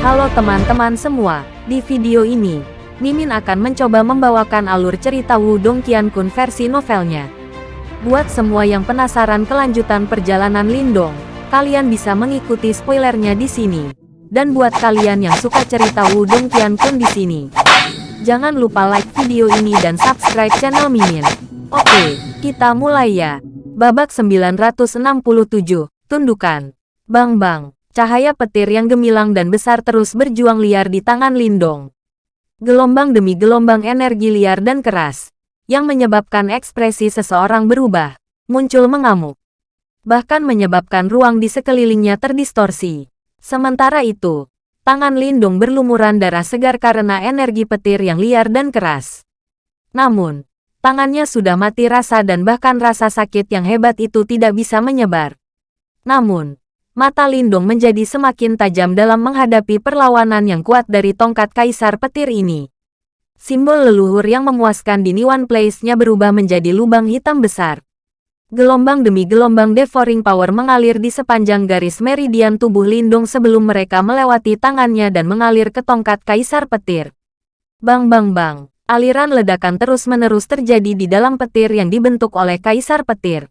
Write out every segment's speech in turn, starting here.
Halo teman-teman semua, di video ini, Mimin akan mencoba membawakan alur cerita Wudong Qiankun versi novelnya. Buat semua yang penasaran kelanjutan perjalanan Lindong, kalian bisa mengikuti spoilernya di sini. Dan buat kalian yang suka cerita Wudong Qiankun di sini, jangan lupa like video ini dan subscribe channel Mimin. Oke, kita mulai ya. Babak 967, Tundukan. Bang bang, cahaya petir yang gemilang dan besar terus berjuang liar di tangan Lindong. Gelombang demi gelombang energi liar dan keras, yang menyebabkan ekspresi seseorang berubah, muncul mengamuk. Bahkan menyebabkan ruang di sekelilingnya terdistorsi. Sementara itu, tangan Lindong berlumuran darah segar karena energi petir yang liar dan keras. Namun, Tangannya sudah mati rasa dan bahkan rasa sakit yang hebat itu tidak bisa menyebar. Namun, mata Lindung menjadi semakin tajam dalam menghadapi perlawanan yang kuat dari tongkat kaisar petir ini. Simbol leluhur yang memuaskan di Niwan Place-nya berubah menjadi lubang hitam besar. Gelombang demi gelombang devouring power mengalir di sepanjang garis meridian tubuh Lindung sebelum mereka melewati tangannya dan mengalir ke tongkat kaisar petir. Bang bang bang. Aliran ledakan terus-menerus terjadi di dalam petir yang dibentuk oleh Kaisar Petir.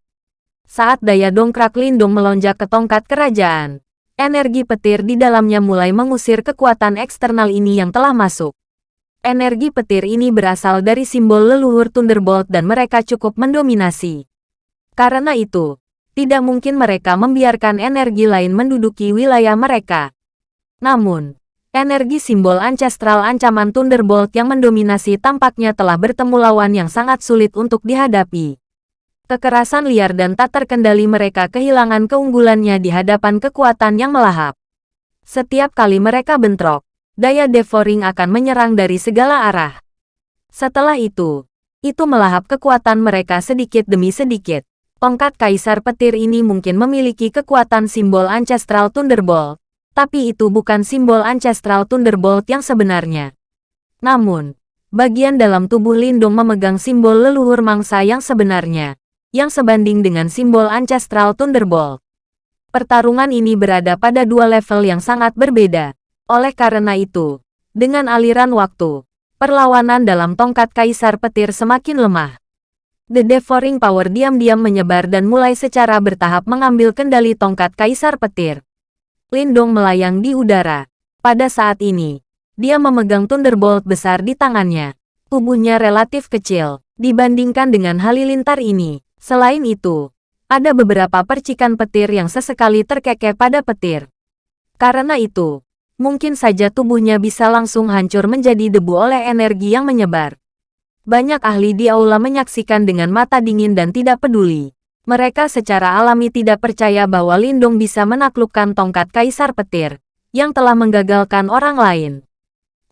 Saat daya dongkrak Lindung melonjak ke tongkat kerajaan, energi petir di dalamnya mulai mengusir kekuatan eksternal ini yang telah masuk. Energi petir ini berasal dari simbol leluhur Thunderbolt dan mereka cukup mendominasi. Karena itu, tidak mungkin mereka membiarkan energi lain menduduki wilayah mereka. Namun, Energi simbol ancestral ancaman Thunderbolt yang mendominasi tampaknya telah bertemu lawan yang sangat sulit untuk dihadapi. Kekerasan liar dan tak terkendali mereka kehilangan keunggulannya di hadapan kekuatan yang melahap. Setiap kali mereka bentrok, daya devouring akan menyerang dari segala arah. Setelah itu, itu melahap kekuatan mereka sedikit demi sedikit. Tongkat Kaisar Petir ini mungkin memiliki kekuatan simbol Ancestral Thunderbolt, tapi itu bukan simbol Ancestral Thunderbolt yang sebenarnya. Namun, bagian dalam tubuh Lindung memegang simbol leluhur mangsa yang sebenarnya, yang sebanding dengan simbol Ancestral Thunderbolt. Pertarungan ini berada pada dua level yang sangat berbeda. Oleh karena itu, dengan aliran waktu, perlawanan dalam tongkat Kaisar Petir semakin lemah. The Devouring Power diam-diam menyebar dan mulai secara bertahap mengambil kendali tongkat Kaisar Petir. Lindong melayang di udara. Pada saat ini, dia memegang Thunderbolt besar di tangannya. Tubuhnya relatif kecil, dibandingkan dengan halilintar ini. Selain itu, ada beberapa percikan petir yang sesekali terkekeh pada petir. Karena itu, mungkin saja tubuhnya bisa langsung hancur menjadi debu oleh energi yang menyebar. Banyak ahli di aula menyaksikan dengan mata dingin dan tidak peduli. Mereka secara alami tidak percaya bahwa Lindung bisa menaklukkan tongkat Kaisar Petir, yang telah menggagalkan orang lain.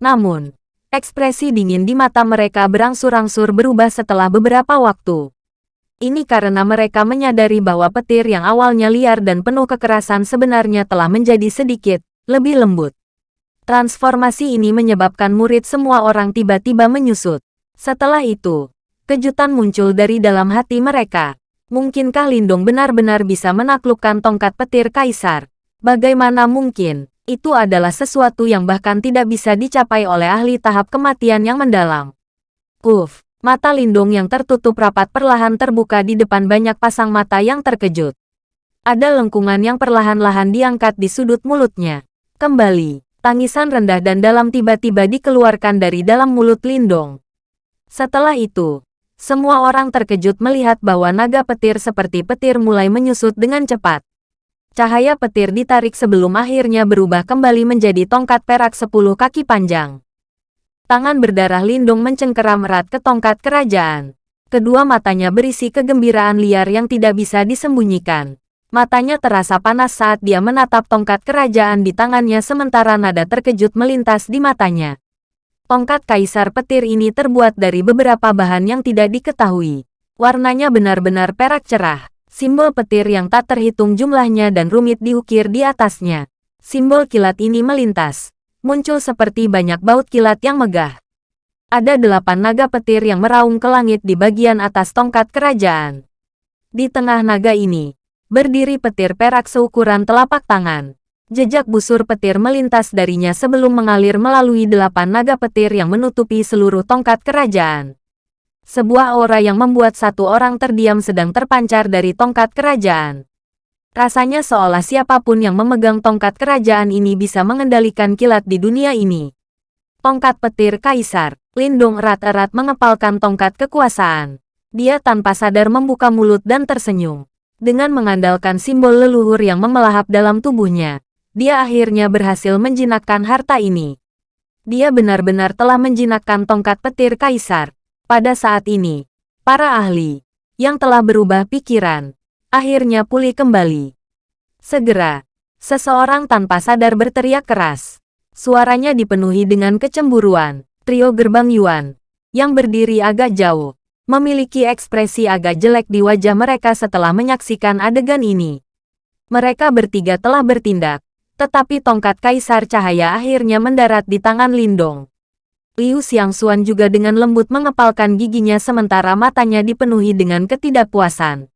Namun, ekspresi dingin di mata mereka berangsur-angsur berubah setelah beberapa waktu. Ini karena mereka menyadari bahwa petir yang awalnya liar dan penuh kekerasan sebenarnya telah menjadi sedikit lebih lembut. Transformasi ini menyebabkan murid semua orang tiba-tiba menyusut. Setelah itu, kejutan muncul dari dalam hati mereka. Mungkinkah Lindong benar-benar bisa menaklukkan tongkat petir kaisar? Bagaimana mungkin? Itu adalah sesuatu yang bahkan tidak bisa dicapai oleh ahli tahap kematian yang mendalam. Uf, mata Lindong yang tertutup rapat perlahan terbuka di depan banyak pasang mata yang terkejut. Ada lengkungan yang perlahan-lahan diangkat di sudut mulutnya. Kembali, tangisan rendah dan dalam tiba-tiba dikeluarkan dari dalam mulut Lindong. Setelah itu, semua orang terkejut melihat bahwa naga petir seperti petir mulai menyusut dengan cepat. Cahaya petir ditarik sebelum akhirnya berubah kembali menjadi tongkat perak sepuluh kaki panjang. Tangan berdarah lindung mencengkeram erat ke tongkat kerajaan. Kedua matanya berisi kegembiraan liar yang tidak bisa disembunyikan. Matanya terasa panas saat dia menatap tongkat kerajaan di tangannya sementara nada terkejut melintas di matanya. Tongkat kaisar petir ini terbuat dari beberapa bahan yang tidak diketahui. Warnanya benar-benar perak cerah. Simbol petir yang tak terhitung jumlahnya dan rumit diukir di atasnya. Simbol kilat ini melintas. Muncul seperti banyak baut kilat yang megah. Ada delapan naga petir yang meraung ke langit di bagian atas tongkat kerajaan. Di tengah naga ini, berdiri petir perak seukuran telapak tangan. Jejak busur petir melintas darinya sebelum mengalir melalui delapan naga petir yang menutupi seluruh tongkat kerajaan. Sebuah aura yang membuat satu orang terdiam sedang terpancar dari tongkat kerajaan. Rasanya seolah siapa pun yang memegang tongkat kerajaan ini bisa mengendalikan kilat di dunia ini. Tongkat petir Kaisar, Lindung erat-erat mengepalkan tongkat kekuasaan. Dia tanpa sadar membuka mulut dan tersenyum. Dengan mengandalkan simbol leluhur yang memelahap dalam tubuhnya, dia akhirnya berhasil menjinakkan harta ini. Dia benar-benar telah menjinakkan tongkat petir kaisar. Pada saat ini, para ahli yang telah berubah pikiran akhirnya pulih kembali. Segera, seseorang tanpa sadar berteriak keras. Suaranya dipenuhi dengan kecemburuan. Trio gerbang Yuan yang berdiri agak jauh memiliki ekspresi agak jelek di wajah mereka setelah menyaksikan adegan ini. Mereka bertiga telah bertindak tetapi tongkat Kaisar Cahaya akhirnya mendarat di tangan Lindong. Liu Xiangxuan juga dengan lembut mengepalkan giginya sementara matanya dipenuhi dengan ketidakpuasan.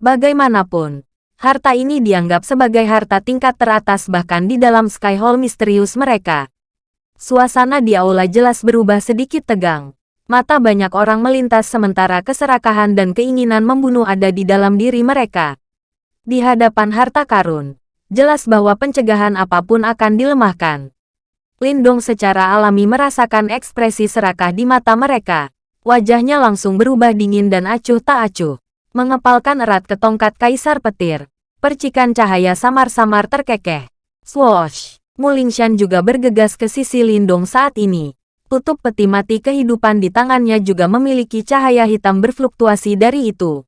Bagaimanapun, harta ini dianggap sebagai harta tingkat teratas bahkan di dalam Sky Hall misterius mereka. Suasana di aula jelas berubah sedikit tegang. Mata banyak orang melintas sementara keserakahan dan keinginan membunuh ada di dalam diri mereka. Di hadapan harta karun, jelas bahwa pencegahan apa pun akan dilemahkan. Lindong secara alami merasakan ekspresi serakah di mata mereka. Wajahnya langsung berubah dingin dan acuh tak acuh. Mengepalkan erat ke tongkat kaisar petir. Percikan cahaya samar-samar terkekeh. Swoosh! Mulingshan juga bergegas ke sisi Lindong saat ini. Tutup peti mati kehidupan di tangannya juga memiliki cahaya hitam berfluktuasi dari itu.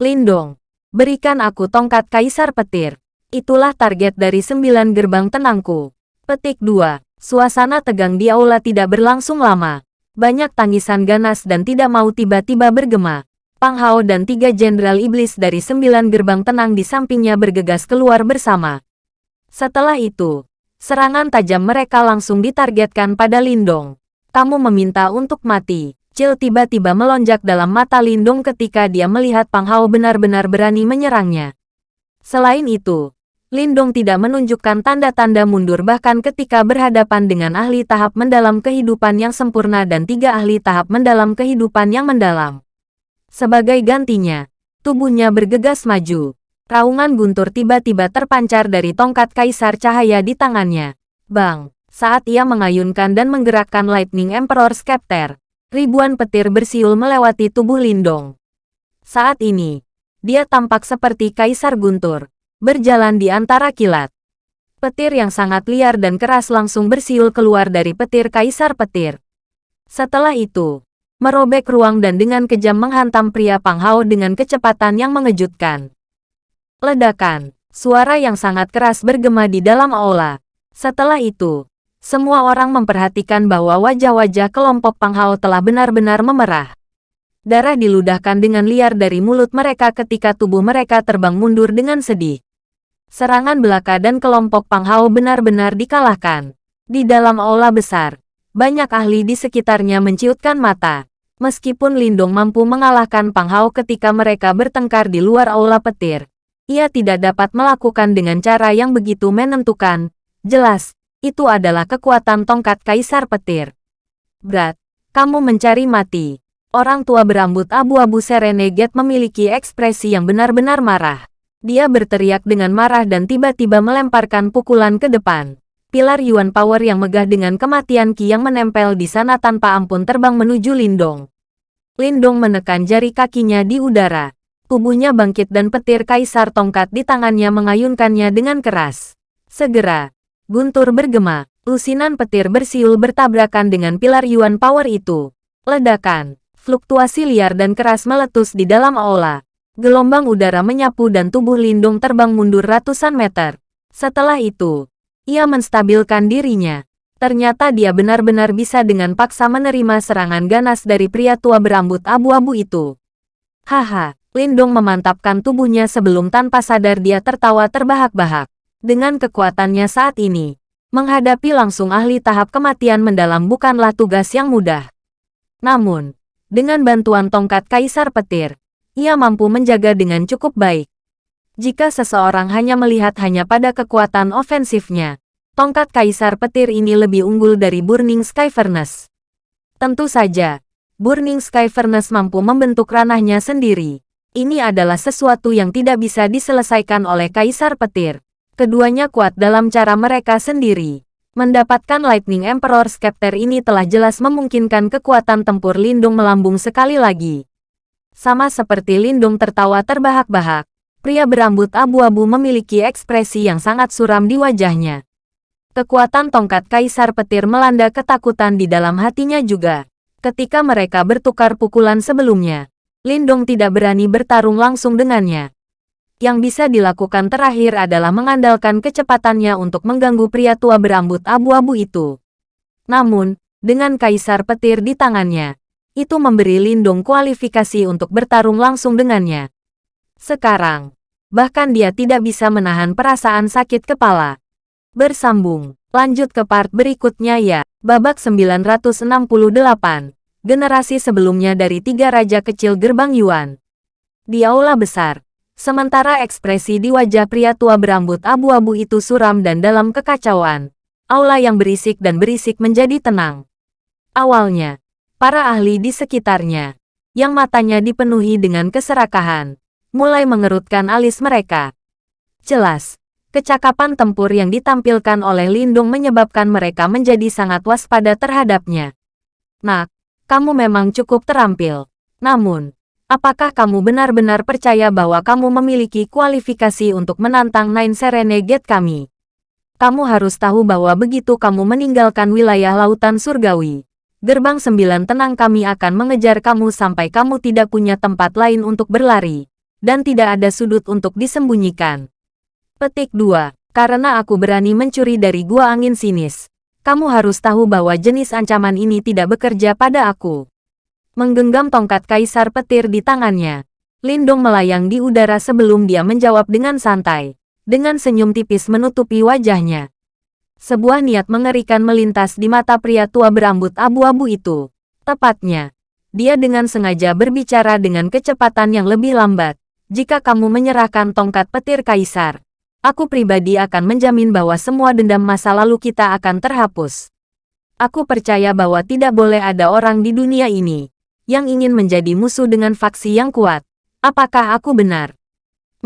Lindong, berikan aku tongkat kaisar petir. Itulah target dari sembilan gerbang tenangku. Petik 2. Suasana tegang di aula tidak berlangsung lama. Banyak tangisan ganas dan tidak mau tiba-tiba bergema. Pang Hao dan tiga jenderal iblis dari sembilan gerbang tenang di sampingnya bergegas keluar bersama. Setelah itu, serangan tajam mereka langsung ditargetkan pada Lindong. Kamu meminta untuk mati. Cil tiba-tiba melonjak dalam mata Lindong ketika dia melihat Pang Hao benar-benar berani menyerangnya. Selain itu, Lindong tidak menunjukkan tanda-tanda mundur bahkan ketika berhadapan dengan ahli tahap mendalam kehidupan yang sempurna dan tiga ahli tahap mendalam kehidupan yang mendalam. Sebagai gantinya, tubuhnya bergegas maju. Raungan guntur tiba-tiba terpancar dari tongkat kaisar cahaya di tangannya. Bang! Saat ia mengayunkan dan menggerakkan Lightning Emperor Scepter, ribuan petir bersiul melewati tubuh Lindong. Saat ini, dia tampak seperti kaisar guntur berjalan di antara kilat. Petir yang sangat liar dan keras langsung bersiul keluar dari petir kaisar petir. Setelah itu, merobek ruang dan dengan kejam menghantam pria Pang Hao dengan kecepatan yang mengejutkan. Ledakan, suara yang sangat keras bergema di dalam aula. Setelah itu, semua orang memperhatikan bahwa wajah-wajah kelompok Pang Hao telah benar-benar memerah. Darah diludahkan dengan liar dari mulut mereka ketika tubuh mereka terbang mundur dengan sedih. Serangan belaka dan kelompok Pang Hao benar-benar dikalahkan. Di dalam aula besar, banyak ahli di sekitarnya menciutkan mata. Meskipun Lindong mampu mengalahkan Pang Hao ketika mereka bertengkar di luar aula petir, ia tidak dapat melakukan dengan cara yang begitu menentukan. Jelas, itu adalah kekuatan tongkat kaisar petir. Brat, kamu mencari mati. Orang tua berambut abu-abu Serenegate memiliki ekspresi yang benar-benar marah. Dia berteriak dengan marah dan tiba-tiba melemparkan pukulan ke depan. Pilar Yuan Power yang megah dengan kematian Qi yang menempel di sana tanpa ampun terbang menuju Lindong. Lindong menekan jari kakinya di udara. Tubuhnya bangkit dan petir kaisar tongkat di tangannya mengayunkannya dengan keras. Segera, guntur bergema, lusinan petir bersiul bertabrakan dengan pilar Yuan Power itu. Ledakan, fluktuasi liar dan keras meletus di dalam aula. Gelombang udara menyapu dan tubuh Lindung terbang mundur ratusan meter. Setelah itu, ia menstabilkan dirinya. Ternyata dia benar-benar bisa dengan paksa menerima serangan ganas dari pria tua berambut abu-abu itu. Haha, Lindung memantapkan tubuhnya sebelum tanpa sadar dia tertawa terbahak-bahak. Dengan kekuatannya saat ini, menghadapi langsung ahli tahap kematian mendalam bukanlah tugas yang mudah. Namun, dengan bantuan tongkat Kaisar Petir, ia mampu menjaga dengan cukup baik. Jika seseorang hanya melihat hanya pada kekuatan ofensifnya, tongkat Kaisar Petir ini lebih unggul dari Burning Sky Furnace. Tentu saja, Burning Sky Furnace mampu membentuk ranahnya sendiri. Ini adalah sesuatu yang tidak bisa diselesaikan oleh Kaisar Petir. Keduanya kuat dalam cara mereka sendiri. Mendapatkan Lightning Emperor Scepter ini telah jelas memungkinkan kekuatan tempur Lindung melambung sekali lagi. Sama seperti Lindung tertawa terbahak-bahak, pria berambut abu-abu memiliki ekspresi yang sangat suram di wajahnya. Kekuatan tongkat Kaisar Petir melanda ketakutan di dalam hatinya juga. Ketika mereka bertukar pukulan sebelumnya, Lindong tidak berani bertarung langsung dengannya. Yang bisa dilakukan terakhir adalah mengandalkan kecepatannya untuk mengganggu pria tua berambut abu-abu itu. Namun, dengan Kaisar Petir di tangannya, itu memberi Lindong kualifikasi untuk bertarung langsung dengannya. Sekarang, Bahkan dia tidak bisa menahan perasaan sakit kepala. Bersambung, lanjut ke part berikutnya ya. Babak 968. Generasi sebelumnya dari tiga raja kecil gerbang Yuan. Di aula besar, sementara ekspresi di wajah pria tua berambut abu-abu itu suram dan dalam kekacauan. Aula yang berisik dan berisik menjadi tenang. Awalnya, para ahli di sekitarnya, yang matanya dipenuhi dengan keserakahan, mulai mengerutkan alis mereka. Jelas, kecakapan tempur yang ditampilkan oleh Lindung menyebabkan mereka menjadi sangat waspada terhadapnya. Nak, kamu memang cukup terampil. Namun, apakah kamu benar-benar percaya bahwa kamu memiliki kualifikasi untuk menantang Nine Serenade kami? Kamu harus tahu bahwa begitu kamu meninggalkan wilayah lautan surgawi, gerbang sembilan tenang kami akan mengejar kamu sampai kamu tidak punya tempat lain untuk berlari dan tidak ada sudut untuk disembunyikan. Petik 2. Karena aku berani mencuri dari gua angin sinis. Kamu harus tahu bahwa jenis ancaman ini tidak bekerja pada aku. Menggenggam tongkat kaisar petir di tangannya. Lindong melayang di udara sebelum dia menjawab dengan santai. Dengan senyum tipis menutupi wajahnya. Sebuah niat mengerikan melintas di mata pria tua berambut abu-abu itu. Tepatnya, dia dengan sengaja berbicara dengan kecepatan yang lebih lambat jika kamu menyerahkan tongkat petir kaisar, aku pribadi akan menjamin bahwa semua dendam masa lalu kita akan terhapus. Aku percaya bahwa tidak boleh ada orang di dunia ini yang ingin menjadi musuh dengan faksi yang kuat. Apakah aku benar?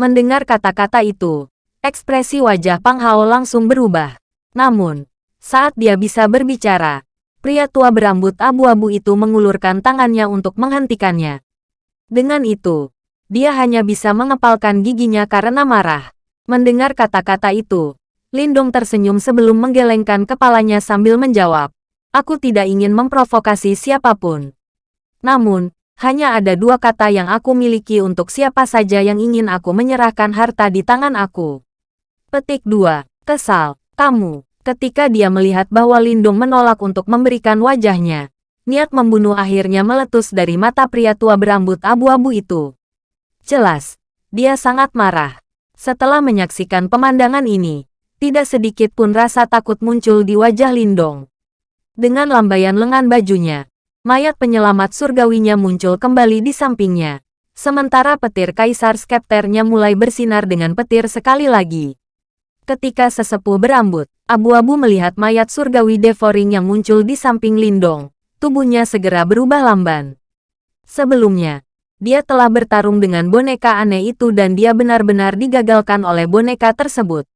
Mendengar kata-kata itu, ekspresi wajah Pang Hao langsung berubah. Namun, saat dia bisa berbicara, pria tua berambut abu-abu itu mengulurkan tangannya untuk menghentikannya. Dengan itu, dia hanya bisa mengepalkan giginya karena marah. Mendengar kata-kata itu, Lindong tersenyum sebelum menggelengkan kepalanya sambil menjawab. Aku tidak ingin memprovokasi siapa pun. Namun, hanya ada dua kata yang aku miliki untuk siapa saja yang ingin aku menyerahkan harta di tangan aku. Petik 2. Kesal. Kamu. Ketika dia melihat bahwa Lindung menolak untuk memberikan wajahnya, niat membunuh akhirnya meletus dari mata pria tua berambut abu-abu itu. Jelas, dia sangat marah. Setelah menyaksikan pemandangan ini, tidak sedikit pun rasa takut muncul di wajah Lindong. Dengan lambaian lengan bajunya, mayat penyelamat surgawinya muncul kembali di sampingnya. Sementara petir kaisar skepternya mulai bersinar dengan petir sekali lagi. Ketika sesepuh berambut, abu-abu melihat mayat surgawi Devoring yang muncul di samping Lindong, tubuhnya segera berubah lamban. Sebelumnya, dia telah bertarung dengan boneka aneh itu dan dia benar-benar digagalkan oleh boneka tersebut.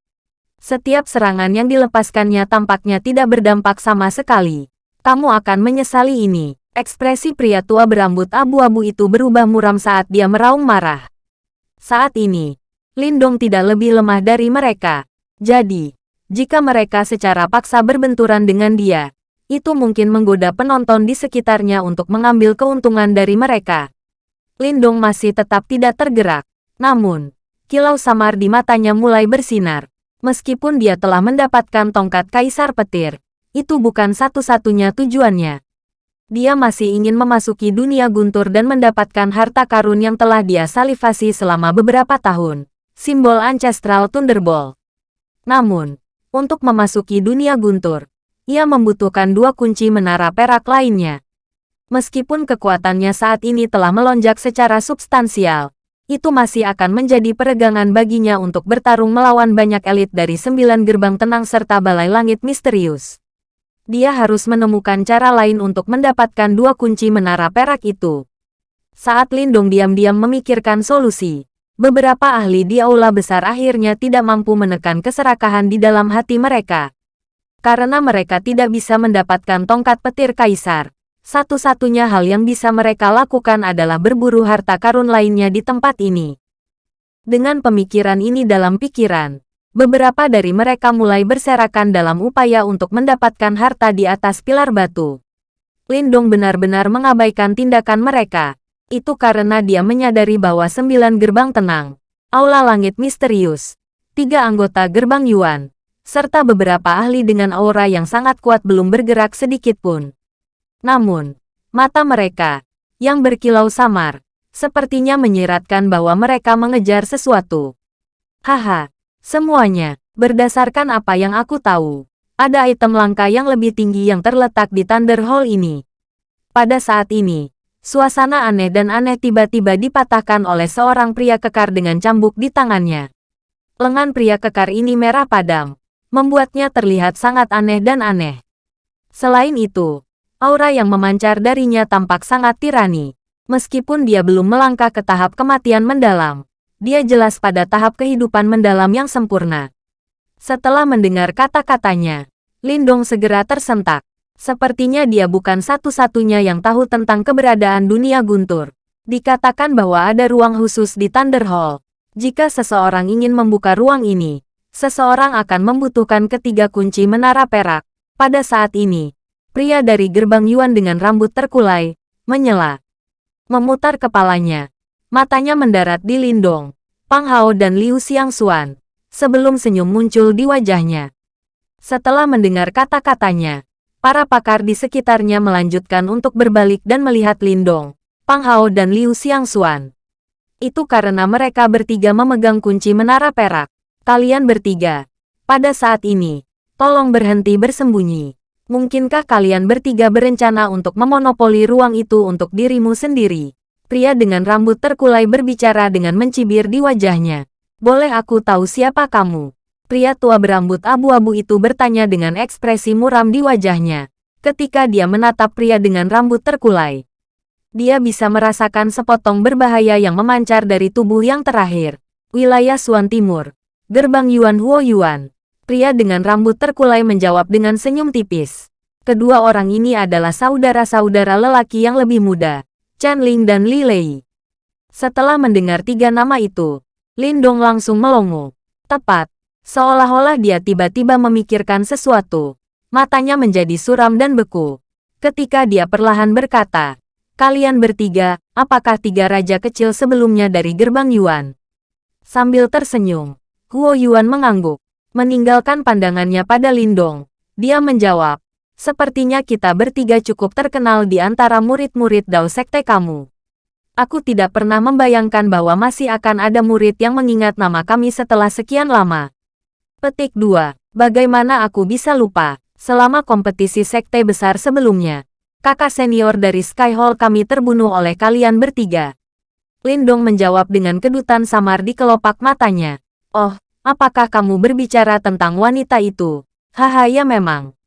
Setiap serangan yang dilepaskannya tampaknya tidak berdampak sama sekali. Kamu akan menyesali ini. Ekspresi pria tua berambut abu-abu itu berubah muram saat dia meraung marah. Saat ini, Lindong tidak lebih lemah dari mereka. Jadi, jika mereka secara paksa berbenturan dengan dia, itu mungkin menggoda penonton di sekitarnya untuk mengambil keuntungan dari mereka. Lindong masih tetap tidak tergerak. Namun, kilau samar di matanya mulai bersinar. Meskipun dia telah mendapatkan tongkat kaisar petir, itu bukan satu-satunya tujuannya. Dia masih ingin memasuki dunia guntur dan mendapatkan harta karun yang telah dia salivasi selama beberapa tahun. Simbol Ancestral Thunderbolt. Namun, untuk memasuki dunia guntur, ia membutuhkan dua kunci menara perak lainnya. Meskipun kekuatannya saat ini telah melonjak secara substansial, itu masih akan menjadi peregangan baginya untuk bertarung melawan banyak elit dari sembilan gerbang tenang serta balai langit misterius. Dia harus menemukan cara lain untuk mendapatkan dua kunci menara perak itu. Saat Lindong diam-diam memikirkan solusi, beberapa ahli di aula besar akhirnya tidak mampu menekan keserakahan di dalam hati mereka. Karena mereka tidak bisa mendapatkan tongkat petir kaisar, satu-satunya hal yang bisa mereka lakukan adalah berburu harta karun lainnya di tempat ini. Dengan pemikiran ini dalam pikiran, beberapa dari mereka mulai berserakan dalam upaya untuk mendapatkan harta di atas pilar batu. Lindong benar-benar mengabaikan tindakan mereka. Itu karena dia menyadari bahwa sembilan gerbang tenang, aula langit misterius, tiga anggota gerbang Yuan, serta beberapa ahli dengan aura yang sangat kuat belum bergerak sedikit pun. Namun, mata mereka, yang berkilau samar, sepertinya menyiratkan bahwa mereka mengejar sesuatu. Haha, semuanya, berdasarkan apa yang aku tahu, ada item langka yang lebih tinggi yang terletak di Thunder Hall ini. Pada saat ini, suasana aneh dan aneh tiba-tiba dipatahkan oleh seorang pria kekar dengan cambuk di tangannya. Lengan pria kekar ini merah padam, membuatnya terlihat sangat aneh dan aneh. Selain itu, aura yang memancar darinya tampak sangat tirani. Meskipun dia belum melangkah ke tahap kematian mendalam, dia jelas pada tahap kehidupan mendalam yang sempurna. Setelah mendengar kata-katanya, Lindong segera tersentak. Sepertinya dia bukan satu-satunya yang tahu tentang keberadaan dunia guntur. Dikatakan bahwa ada ruang khusus di Thunder Hall. Jika seseorang ingin membuka ruang ini, seseorang akan membutuhkan ketiga kunci menara perak. Pada saat ini, Pria dari gerbang Yuan dengan rambut terkulai, menyela. Memutar kepalanya. Matanya mendarat di Lindong, Pang Hao dan Liu Xiangxuan. Sebelum senyum muncul di wajahnya. Setelah mendengar kata-katanya, para pakar di sekitarnya melanjutkan untuk berbalik dan melihat Lindong, Pang Hao dan Liu Xiangxuan. Itu karena mereka bertiga memegang kunci menara perak. Kalian bertiga. Pada saat ini, tolong berhenti bersembunyi. Mungkinkah kalian bertiga berencana untuk memonopoli ruang itu untuk dirimu sendiri? Pria dengan rambut terkulai berbicara dengan mencibir di wajahnya. Boleh aku tahu siapa kamu? Pria tua berambut abu-abu itu bertanya dengan ekspresi muram di wajahnya. Ketika dia menatap pria dengan rambut terkulai. Dia bisa merasakan sepotong berbahaya yang memancar dari tubuh yang terakhir. Wilayah Suan Timur. Gerbang Yuan Huo Yuan. Pria dengan rambut terkulai menjawab dengan senyum tipis. Kedua orang ini adalah saudara-saudara lelaki yang lebih muda, Chen Ling dan Li Lei. Setelah mendengar tiga nama itu, Lin Dong langsung melongo. Tepat, seolah-olah dia tiba-tiba memikirkan sesuatu. Matanya menjadi suram dan beku. Ketika dia perlahan berkata, Kalian bertiga, apakah tiga raja kecil sebelumnya dari gerbang Yuan? Sambil tersenyum, Huo Yuan mengangguk. Meninggalkan pandangannya pada Lindong, dia menjawab, Sepertinya kita bertiga cukup terkenal di antara murid-murid Dao Sekte kamu. Aku tidak pernah membayangkan bahwa masih akan ada murid yang mengingat nama kami setelah sekian lama. Petik 2. Bagaimana aku bisa lupa, selama kompetisi sekte besar sebelumnya, kakak senior dari Sky Hall kami terbunuh oleh kalian bertiga. Lindong menjawab dengan kedutan samar di kelopak matanya. Oh, Apakah kamu berbicara tentang wanita itu? Haha ya memang.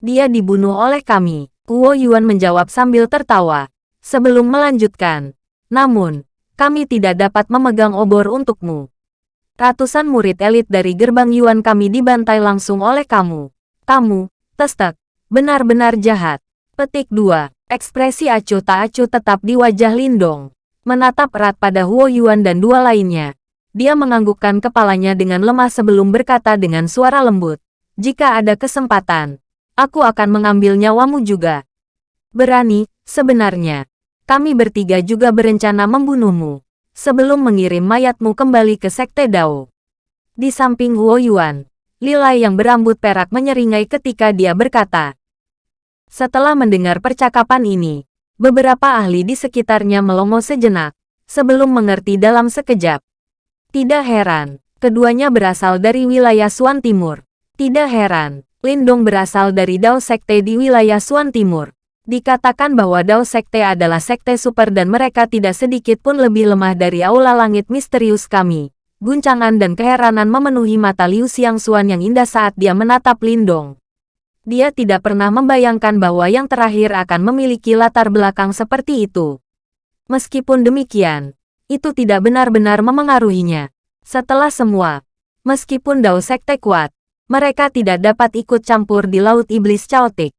Dia dibunuh oleh kami. Kuo Yuan menjawab sambil tertawa. Sebelum melanjutkan. Namun, kami tidak dapat memegang obor untukmu. Ratusan murid elit dari gerbang Yuan kami dibantai langsung oleh kamu. Kamu, testek, benar-benar jahat. Petik 2. Ekspresi acuh tak acuh tetap di wajah Lindong. Menatap erat pada Huo Yuan dan dua lainnya. Dia menganggukkan kepalanya dengan lemah sebelum berkata dengan suara lembut. Jika ada kesempatan, aku akan mengambil nyawamu juga. Berani, sebenarnya. Kami bertiga juga berencana membunuhmu. Sebelum mengirim mayatmu kembali ke Sekte Dao. Di samping Huo Yuan, Lilai yang berambut perak menyeringai ketika dia berkata. Setelah mendengar percakapan ini, beberapa ahli di sekitarnya melongo sejenak, sebelum mengerti dalam sekejap. Tidak heran, keduanya berasal dari wilayah Suan Timur. Tidak heran, Lindong berasal dari Dao Sekte di wilayah Suan Timur. Dikatakan bahwa Dao Sekte adalah sekte super dan mereka tidak sedikit pun lebih lemah dari aula langit misterius kami. Guncangan dan keheranan memenuhi mata Liu Xiangxuan yang indah saat dia menatap Lindong. Dia tidak pernah membayangkan bahwa yang terakhir akan memiliki latar belakang seperti itu. Meskipun demikian, itu tidak benar-benar memengaruhinya. Setelah semua, meskipun Dao Sekte kuat, mereka tidak dapat ikut campur di Laut Iblis Chaotic.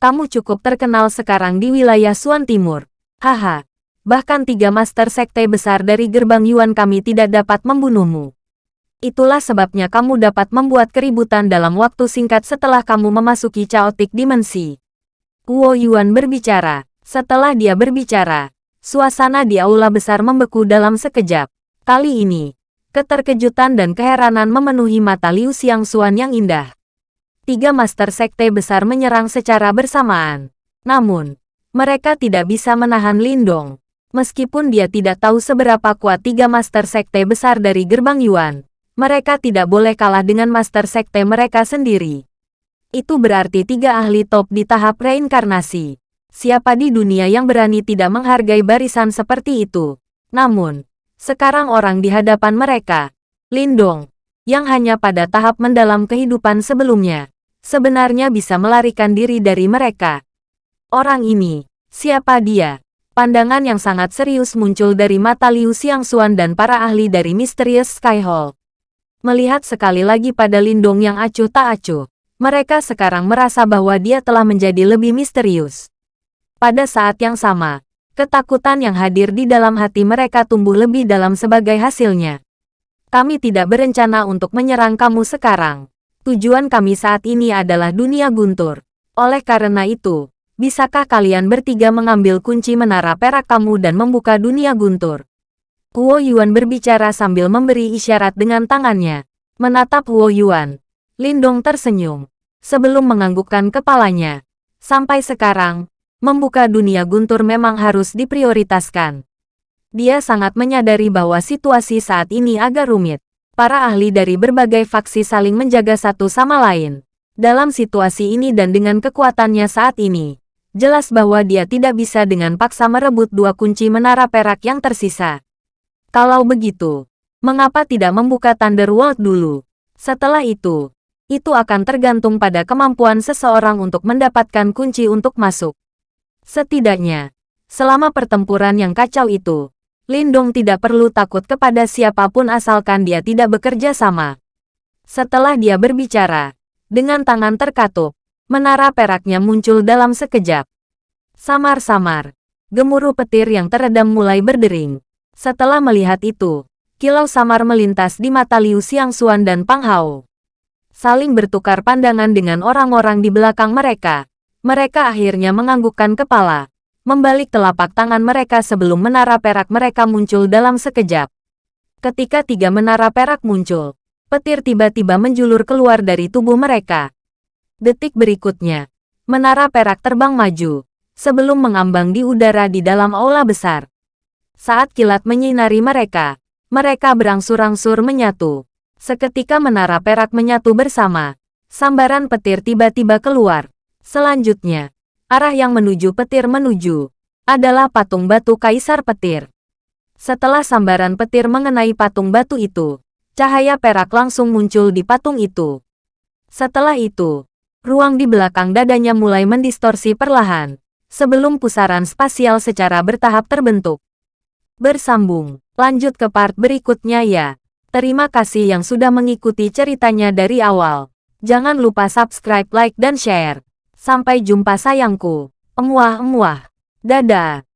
Kamu cukup terkenal sekarang di wilayah Suan Timur. Haha. Bahkan tiga master sekte besar dari gerbang Yuan kami tidak dapat membunuhmu. Itulah sebabnya kamu dapat membuat keributan dalam waktu singkat setelah kamu memasuki chaotic dimensi. Wu Yuan berbicara. Setelah dia berbicara, suasana di aula besar membeku dalam sekejap. Kali ini, keterkejutan dan keheranan memenuhi mata Liu Xiangxuan yang indah tiga master sekte besar menyerang secara bersamaan. Namun, mereka tidak bisa menahan Lindong. Meskipun dia tidak tahu seberapa kuat tiga master sekte besar dari gerbang Yuan, mereka tidak boleh kalah dengan master sekte mereka sendiri. Itu berarti tiga ahli top di tahap reinkarnasi. Siapa di dunia yang berani tidak menghargai barisan seperti itu? Namun, sekarang orang di hadapan mereka, Lindong, yang hanya pada tahap mendalam kehidupan sebelumnya, sebenarnya bisa melarikan diri dari mereka. Orang ini, siapa dia? Pandangan yang sangat serius muncul dari mata Liu Xiangxuan dan para ahli dari Mysterious Sky Hall. Melihat sekali lagi pada Lindong yang acuh tak acuh, mereka sekarang merasa bahwa dia telah menjadi lebih misterius. Pada saat yang sama, ketakutan yang hadir di dalam hati mereka tumbuh lebih dalam sebagai hasilnya. Kami tidak berencana untuk menyerang kamu sekarang. Tujuan kami saat ini adalah dunia guntur. Oleh karena itu, bisakah kalian bertiga mengambil kunci menara perak kamu dan membuka dunia guntur? Huo Yuan berbicara sambil memberi isyarat dengan tangannya. Menatap Huo Yuan, Lindong tersenyum. Sebelum menganggukkan kepalanya. Sampai sekarang, membuka dunia guntur memang harus diprioritaskan. Dia sangat menyadari bahwa situasi saat ini agak rumit para ahli dari berbagai faksi saling menjaga satu sama lain. Dalam situasi ini dan dengan kekuatannya saat ini, jelas bahwa dia tidak bisa dengan paksa merebut dua kunci menara perak yang tersisa. Kalau begitu, mengapa tidak membuka Thunderworld dulu? Setelah itu, itu akan tergantung pada kemampuan seseorang untuk mendapatkan kunci untuk masuk. Setidaknya, selama pertempuran yang kacau itu, Lindong tidak perlu takut kepada siapa pun asalkan dia tidak bekerja sama. Setelah dia berbicara, dengan tangan terkatup, menara peraknya muncul dalam sekejap. Samar-samar, gemuruh petir yang teredam mulai berdering. Setelah melihat itu, kilau samar melintas di mata Liu Xiangxuan dan Pang Hao. Saling bertukar pandangan dengan orang-orang di belakang mereka. Mereka akhirnya menganggukkan kepala membalik telapak tangan mereka sebelum menara perak mereka muncul dalam sekejap. Ketika tiga menara perak muncul, petir tiba-tiba menjulur keluar dari tubuh mereka. Detik berikutnya, menara perak terbang maju, sebelum mengambang di udara di dalam aula besar. Saat kilat menyinari mereka, mereka berangsur-angsur menyatu. Seketika menara perak menyatu bersama, sambaran petir tiba-tiba keluar. Selanjutnya, arah yang menuju petir menuju, adalah patung batu kaisar petir. Setelah sambaran petir mengenai patung batu itu, cahaya perak langsung muncul di patung itu. Setelah itu, ruang di belakang dadanya mulai mendistorsi perlahan, sebelum pusaran spasial secara bertahap terbentuk. Bersambung, lanjut ke part berikutnya ya. Terima kasih yang sudah mengikuti ceritanya dari awal. Jangan lupa subscribe, like, dan share. Sampai jumpa sayangku. Emuah-emuah. Dadah.